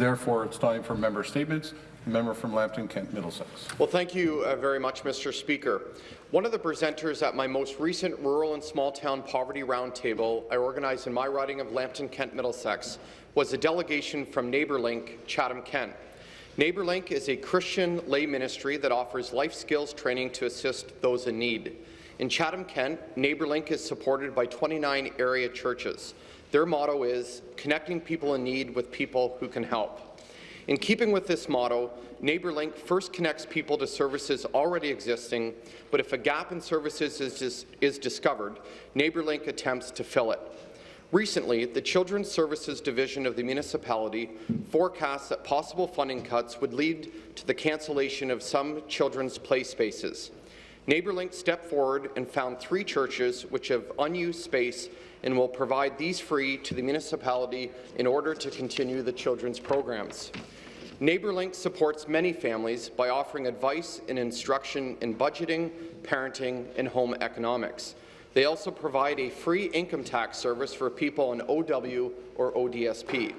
Therefore, it's time for member statements. Member from Lambton Kent Middlesex. Well, thank you uh, very much, Mr. Speaker. One of the presenters at my most recent Rural and Small Town Poverty Roundtable I organized in my riding of Lambton Kent Middlesex was a delegation from NeighbourLink Chatham Kent. NeighbourLink is a Christian lay ministry that offers life skills training to assist those in need. In Chatham Kent, NeighbourLink is supported by 29 area churches. Their motto is connecting people in need with people who can help. In keeping with this motto, NeighbourLink first connects people to services already existing, but if a gap in services is, dis is discovered, NeighbourLink attempts to fill it. Recently, the Children's Services Division of the municipality forecasts that possible funding cuts would lead to the cancellation of some children's play spaces. NeighbourLink stepped forward and found three churches which have unused space and will provide these free to the municipality in order to continue the children's programs. NeighborLink supports many families by offering advice and instruction in budgeting, parenting, and home economics. They also provide a free income tax service for people on OW or ODSP.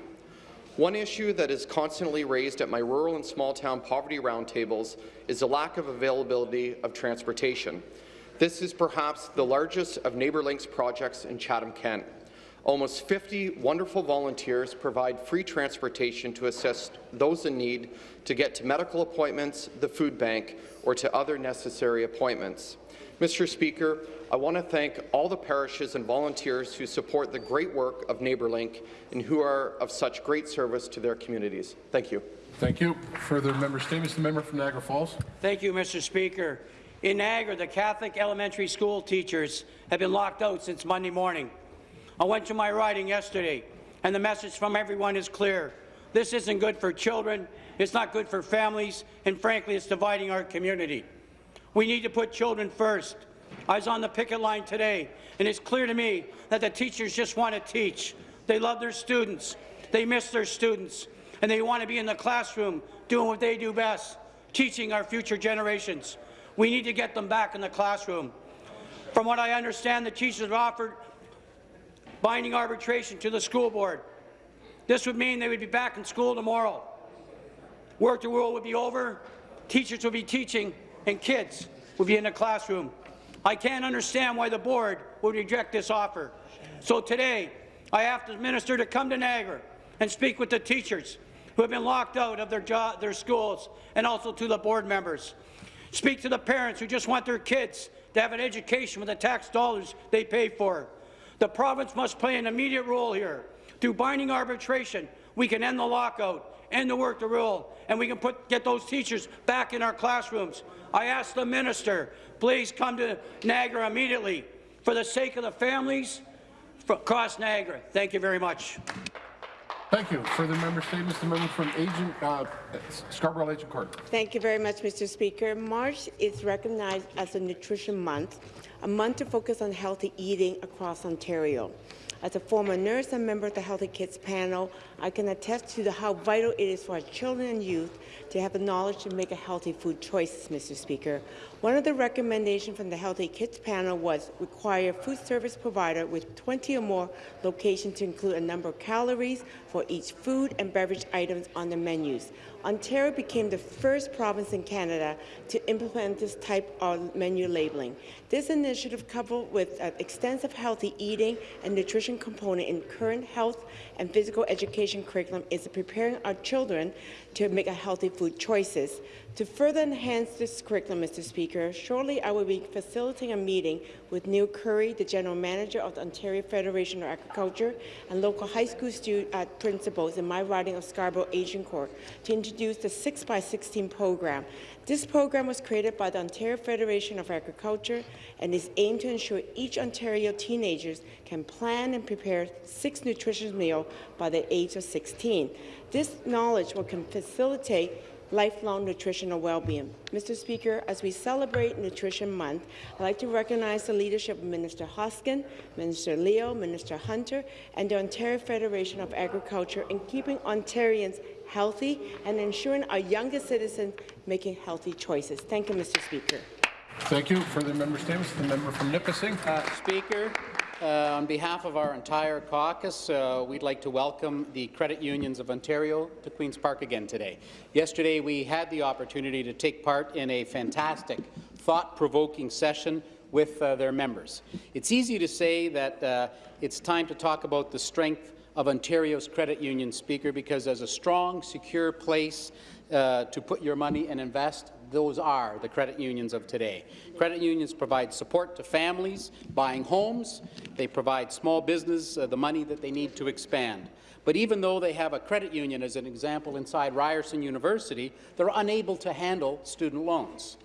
One issue that is constantly raised at my rural and small town poverty roundtables is the lack of availability of transportation. This is perhaps the largest of NeighbourLink's projects in Chatham-Kent. Almost 50 wonderful volunteers provide free transportation to assist those in need to get to medical appointments, the food bank, or to other necessary appointments. Mr. Speaker, I want to thank all the parishes and volunteers who support the great work of NeighbourLink and who are of such great service to their communities. Thank you. Thank you. Further member statements. The member from Niagara Falls. Thank you, Mr. Speaker. In Niagara, the Catholic elementary school teachers have been locked out since Monday morning. I went to my riding yesterday, and the message from everyone is clear. This isn't good for children, it's not good for families, and frankly, it's dividing our community. We need to put children first. I was on the picket line today, and it's clear to me that the teachers just want to teach. They love their students. They miss their students, and they want to be in the classroom doing what they do best, teaching our future generations. We need to get them back in the classroom. From what I understand, the teachers have offered binding arbitration to the school board. This would mean they would be back in school tomorrow. Work to rule would be over, teachers would be teaching, and kids would be in the classroom. I can't understand why the board would reject this offer. So today, I ask the minister to come to Niagara and speak with the teachers who have been locked out of their, job, their schools and also to the board members. Speak to the parents who just want their kids to have an education with the tax dollars they pay for. The province must play an immediate role here. Through binding arbitration, we can end the lockout, end the work to rule, and we can put, get those teachers back in our classrooms. I ask the minister, please come to Niagara immediately for the sake of the families across Niagara. Thank you very much. Thank you. Further member statements. The member from Agent uh, Scarborough Agincourt. Thank you very much, Mr. Speaker. March is recognized as a Nutrition Month, a month to focus on healthy eating across Ontario. As a former nurse and member of the Healthy Kids panel, I can attest to the, how vital it is for our children and youth to have the knowledge to make a healthy food choices, Mr. Speaker. One of the recommendations from the Healthy Kids panel was require food service provider with 20 or more locations to include a number of calories for each food and beverage items on the menus. Ontario became the first province in Canada to implement this type of menu labeling. This initiative, coupled with an extensive healthy eating and nutrition component in current health and physical education curriculum, is preparing our children to make a healthy food choices. To further enhance this curriculum, Mr. Speaker, shortly I will be facilitating a meeting with Neil Currie, the General Manager of the Ontario Federation of Agriculture, and local high school uh, principals in my riding of Scarborough Agincourt to introduce the 6x16 program. This program was created by the Ontario Federation of Agriculture and is aimed to ensure each Ontario teenagers can plan and prepare six nutritious meals by the age of 16. This knowledge will facilitate lifelong nutritional well-being. Mr. Speaker, as we celebrate Nutrition Month, I'd like to recognize the leadership of Minister Hoskin, Minister Leal, Minister Hunter, and the Ontario Federation of Agriculture in keeping Ontarians healthy and ensuring our youngest citizens making healthy choices. Thank you, Mr. Speaker. Thank you. Further member statements. The member from Nipissing. Uh, Speaker, Uh, on behalf of our entire caucus, uh, we'd like to welcome the Credit Unions of Ontario to Queen's Park again today. Yesterday, we had the opportunity to take part in a fantastic, thought-provoking session with uh, their members. It's easy to say that uh, it's time to talk about the strength of Ontario's credit union, Speaker, because as a strong, secure place uh, to put your money and invest, those are the credit unions of today. Credit unions provide support to families buying homes. They provide small business uh, the money that they need to expand. But even though they have a credit union, as an example, inside Ryerson University, they're unable to handle student loans.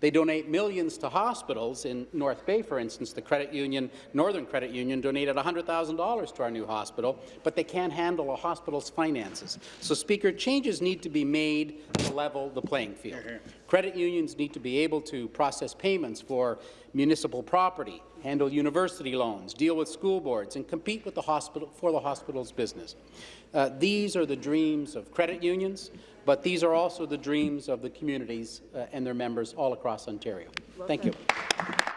They donate millions to hospitals. In North Bay, for instance, the credit union, Northern Credit Union, donated $100,000 to our new hospital, but they can't handle a hospital's finances. So, Speaker, changes need to be made to level the playing field. Credit unions need to be able to process payments for municipal property, handle university loans, deal with school boards, and compete with the hospital for the hospital's business. Uh, these are the dreams of credit unions, but these are also the dreams of the communities uh, and their members all across Ontario. Thank you.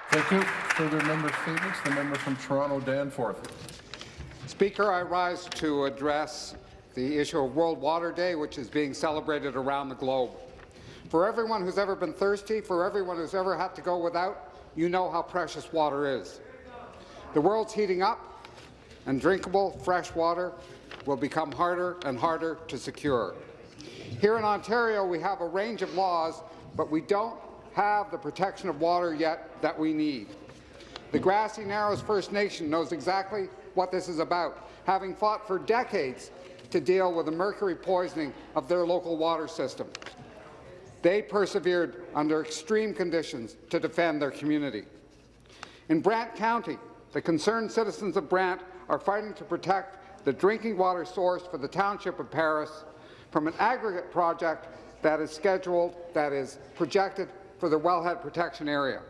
Thank you. Further member statements, the member from Toronto Danforth. Speaker, I rise to address the issue of World Water Day, which is being celebrated around the globe. For everyone who's ever been thirsty, for everyone who's ever had to go without, you know how precious water is. The world's heating up, and drinkable, fresh water will become harder and harder to secure. Here in Ontario, we have a range of laws, but we don't have the protection of water yet that we need. The Grassy Narrows First Nation knows exactly what this is about, having fought for decades to deal with the mercury poisoning of their local water system. They persevered under extreme conditions to defend their community. In Brant County, the concerned citizens of Brant are fighting to protect the drinking water source for the township of Paris from an aggregate project that is scheduled, that is projected for the wellhead protection area.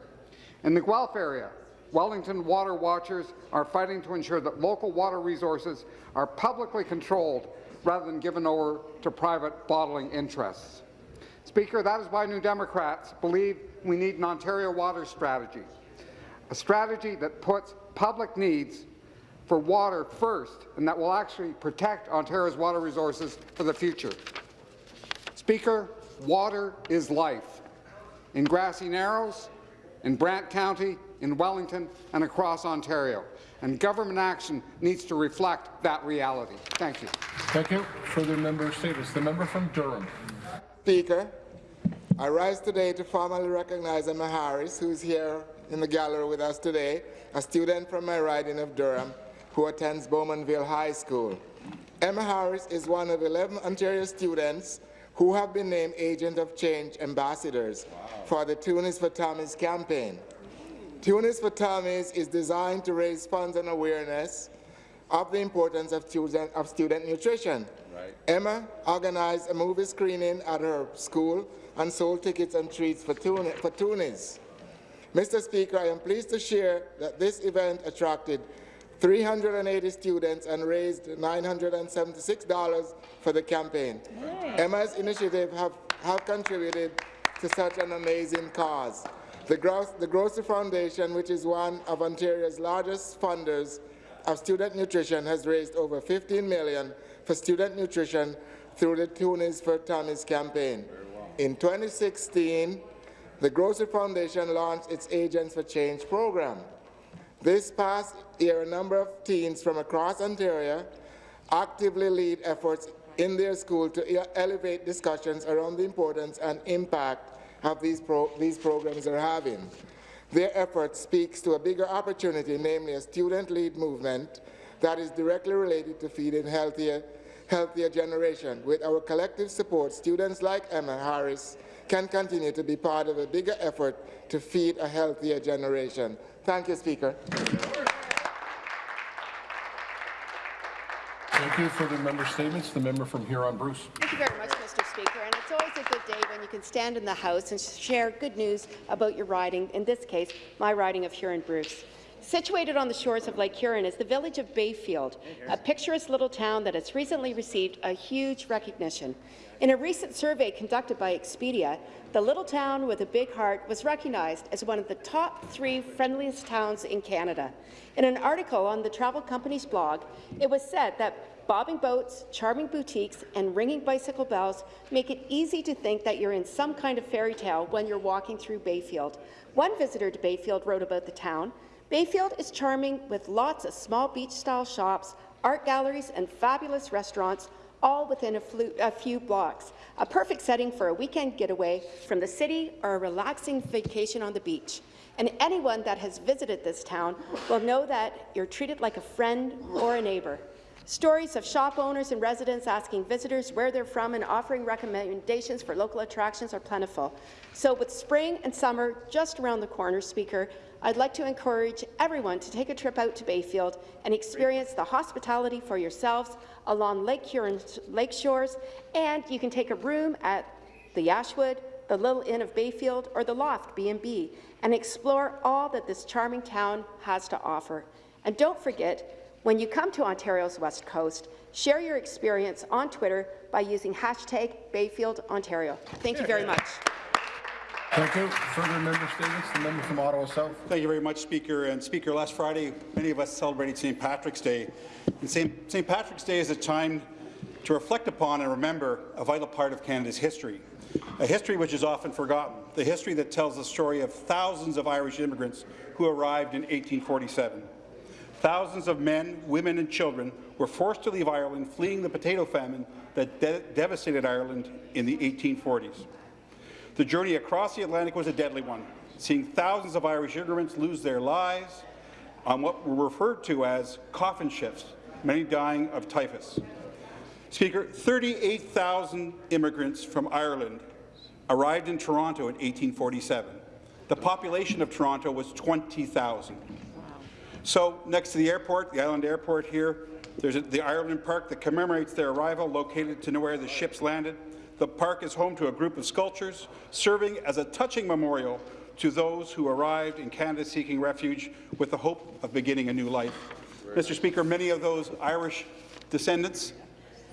In the Guelph area, Wellington Water Watchers are fighting to ensure that local water resources are publicly controlled rather than given over to private bottling interests. Speaker, that is why New Democrats believe we need an Ontario water strategy, a strategy that puts public needs for water first and that will actually protect Ontario's water resources for the future. Speaker, water is life. In Grassy Narrows, in Brant County, in Wellington, and across Ontario. And government action needs to reflect that reality. Thank you. Thank you. Further member statements, the member from Durham. Speaker, I rise today to formally recognize Emma Harris, who is here in the gallery with us today, a student from my riding of Durham who attends Bowmanville High School. Emma Harris is one of 11 Ontario students who have been named Agent of Change Ambassadors for the Toonies for Tummies campaign. Toonies for Tummies is designed to raise funds and awareness of the importance of student, of student nutrition. Right. Emma organized a movie screening at her school and sold tickets and treats for, for Toonies. Mr. Speaker, I am pleased to share that this event attracted 380 students and raised $976 for the campaign. Emma's initiative have, have contributed to such an amazing cause. The, Gro the Grocery Foundation, which is one of Ontario's largest funders of student nutrition, has raised over 15 million for student nutrition through the Toonies for Tummies campaign. In 2016, the Grocery Foundation launched its Agents for Change program. This past year, a number of teens from across Ontario actively lead efforts in their school to elevate discussions around the importance and impact of these, pro these programs are having. Their effort speaks to a bigger opportunity, namely a student-led movement that is directly related to feeding healthier, healthier generation. With our collective support, students like Emma Harris can continue to be part of a bigger effort to feed a healthier generation. Thank you, Speaker. Thank you. for the member statements, the member from Huron-Bruce. Thank you very much, Mr. Speaker. And it's always a good day when you can stand in the House and share good news about your riding, in this case, my riding of Huron-Bruce. Situated on the shores of Lake Huron is the village of Bayfield, a picturesque little town that has recently received a huge recognition. In a recent survey conducted by Expedia, the little town with a big heart was recognized as one of the top three friendliest towns in Canada. In an article on the travel company's blog, it was said that bobbing boats, charming boutiques, and ringing bicycle bells make it easy to think that you're in some kind of fairy tale when you're walking through Bayfield. One visitor to Bayfield wrote about the town, Bayfield is charming with lots of small beach-style shops, art galleries, and fabulous restaurants, all within a, a, few blocks. A perfect setting for a weekend getaway from the city or a relaxing vacation on the beach. And anyone that has visited this town will know that you're treated like a friend or a neighbour. Stories of shop owners and residents asking visitors where they're from and offering recommendations for local attractions are plentiful. So with spring and summer just around the corner, Speaker, I'd like to encourage everyone to take a trip out to Bayfield and experience the hospitality for yourselves along Lake lake shores, and you can take a room at the Ashwood, the Little Inn of Bayfield, or the Loft B&B, and explore all that this charming town has to offer. And don't forget, when you come to Ontario's West Coast, share your experience on Twitter by using hashtag BayfieldOntario. Thank you very much. Thank you. Further member statements. The member from Ottawa South. Thank you very much, Speaker. And Speaker, last Friday, many of us celebrated St. Patrick's Day. And St. Patrick's Day is a time to reflect upon and remember a vital part of Canada's history, a history which is often forgotten, the history that tells the story of thousands of Irish immigrants who arrived in 1847. Thousands of men, women and children were forced to leave Ireland, fleeing the potato famine that de devastated Ireland in the 1840s. The journey across the Atlantic was a deadly one, seeing thousands of Irish immigrants lose their lives on what were referred to as coffin ships, many dying of typhus. Speaker, 38,000 immigrants from Ireland arrived in Toronto in 1847. The population of Toronto was 20,000. So next to the airport, the island airport here, there's a, the Ireland Park that commemorates their arrival, located to know where the ships landed. The park is home to a group of sculptures, serving as a touching memorial to those who arrived in Canada seeking refuge with the hope of beginning a new life. Mr. Speaker, many of those Irish descendants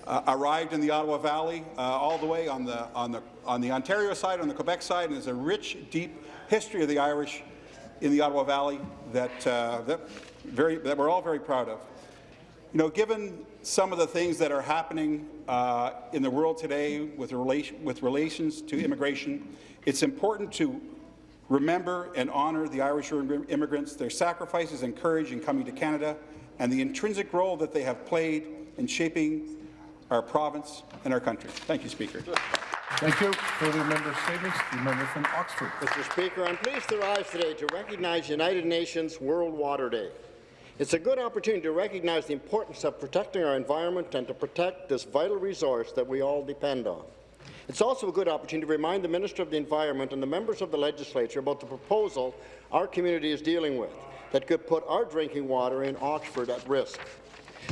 uh, arrived in the Ottawa Valley, uh, all the way on the, on, the, on the Ontario side, on the Quebec side, and there's a rich, deep history of the Irish in the Ottawa Valley that, uh, that, very, that we're all very proud of. You know, given some of the things that are happening uh, in the world today with, relation, with relations to immigration, it's important to remember and honour the Irish immigrants, their sacrifices and courage in coming to Canada, and the intrinsic role that they have played in shaping our province and our country. Thank you, Speaker. Thank you. Further member statements. The member from Oxford. Mr. Speaker, I'm pleased to rise today to recognize United Nations World Water Day. It's a good opportunity to recognize the importance of protecting our environment and to protect this vital resource that we all depend on. It's also a good opportunity to remind the Minister of the Environment and the members of the legislature about the proposal our community is dealing with that could put our drinking water in Oxford at risk.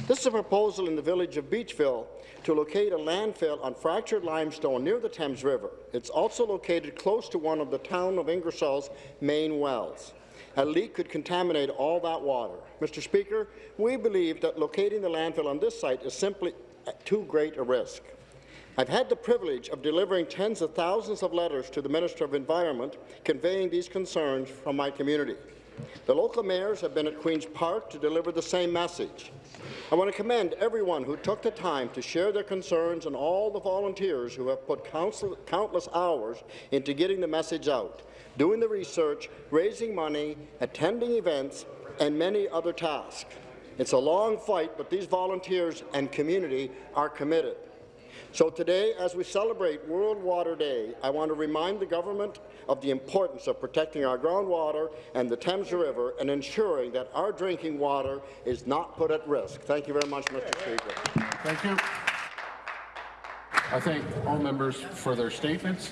This is a proposal in the village of Beachville to locate a landfill on fractured limestone near the Thames River. It's also located close to one of the town of Ingersoll's main wells. A leak could contaminate all that water. Mr. Speaker, we believe that locating the landfill on this site is simply at too great a risk. I've had the privilege of delivering tens of thousands of letters to the Minister of Environment conveying these concerns from my community. The local mayors have been at Queen's Park to deliver the same message. I want to commend everyone who took the time to share their concerns and all the volunteers who have put countless hours into getting the message out, doing the research, raising money, attending events, and many other tasks. It's a long fight, but these volunteers and community are committed. So today, as we celebrate World Water Day, I want to remind the government of the importance of protecting our groundwater and the Thames River and ensuring that our drinking water is not put at risk. Thank you very much, Mr. Speaker. Thank you. I thank all members for their statements.